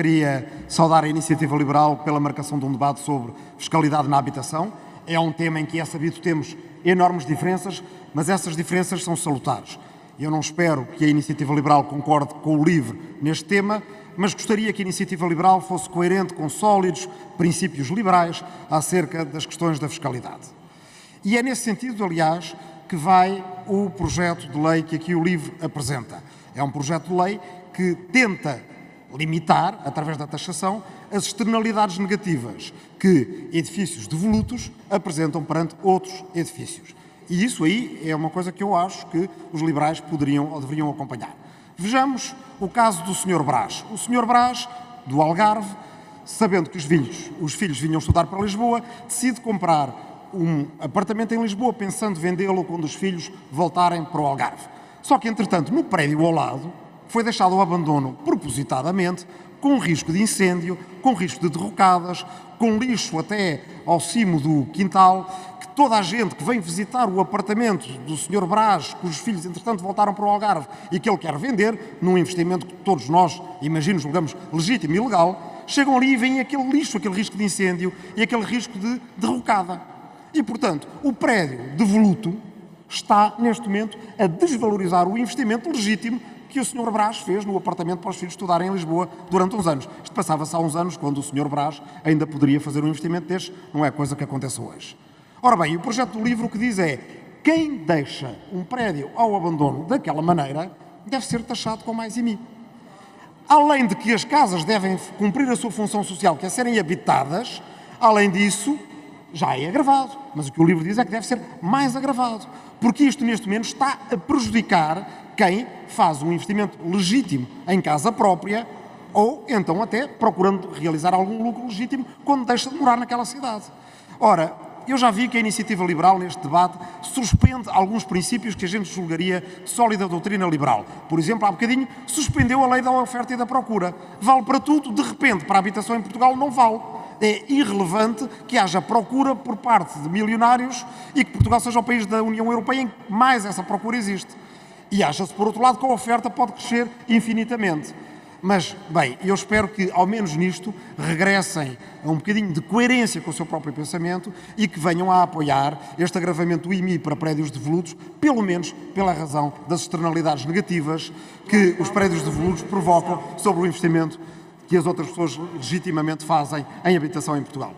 queria saudar a iniciativa liberal pela marcação de um debate sobre fiscalidade na habitação. É um tema em que é sabido temos enormes diferenças, mas essas diferenças são salutares. Eu não espero que a iniciativa liberal concorde com o LIVRE neste tema, mas gostaria que a iniciativa liberal fosse coerente com sólidos princípios liberais acerca das questões da fiscalidade. E é nesse sentido, aliás, que vai o projeto de lei que aqui o LIVRE apresenta. É um projeto de lei que tenta limitar, através da taxação, as externalidades negativas que edifícios devolutos apresentam perante outros edifícios. E isso aí é uma coisa que eu acho que os liberais poderiam ou deveriam acompanhar. Vejamos o caso do Sr. Brás. O Sr. Brás, do Algarve, sabendo que os filhos, os filhos vinham estudar para Lisboa, decide comprar um apartamento em Lisboa, pensando vendê-lo quando os filhos voltarem para o Algarve. Só que, entretanto, no prédio ao lado, foi deixado ao abandono propositadamente, com risco de incêndio, com risco de derrocadas, com lixo até ao cimo do quintal, que toda a gente que vem visitar o apartamento do Sr. Brás, cujos filhos, entretanto, voltaram para o Algarve e que ele quer vender, num investimento que todos nós, imagino, julgamos legítimo e legal, chegam ali e veem aquele lixo, aquele risco de incêndio e aquele risco de derrocada. E, portanto, o prédio devoluto está, neste momento, a desvalorizar o investimento legítimo que o Sr. Brás fez no apartamento para os filhos estudarem em Lisboa durante uns anos. Isto passava-se há uns anos, quando o Sr. Brás ainda poderia fazer um investimento deste, não é coisa que aconteça hoje. Ora bem, o projeto do livro o que diz é quem deixa um prédio ao abandono daquela maneira deve ser taxado com mais IMI. Além de que as casas devem cumprir a sua função social, que é serem habitadas, além disso, já é agravado. Mas o que o livro diz é que deve ser mais agravado. Porque isto, neste momento, está a prejudicar quem faz um investimento legítimo em casa própria ou, então, até procurando realizar algum lucro legítimo quando deixa de morar naquela cidade. Ora, eu já vi que a iniciativa liberal, neste debate, suspende alguns princípios que a gente julgaria sólida doutrina liberal. Por exemplo, há bocadinho, suspendeu a lei da oferta e da procura. Vale para tudo, de repente, para a habitação em Portugal, não vale é irrelevante que haja procura por parte de milionários e que Portugal seja o país da União Europeia em que mais essa procura existe. E acha-se, por outro lado, que a oferta pode crescer infinitamente. Mas, bem, eu espero que, ao menos nisto, regressem a um bocadinho de coerência com o seu próprio pensamento e que venham a apoiar este agravamento do IMI para prédios devolutos, pelo menos pela razão das externalidades negativas que os prédios devolutos provocam sobre o investimento que as outras pessoas legitimamente fazem em habitação em Portugal.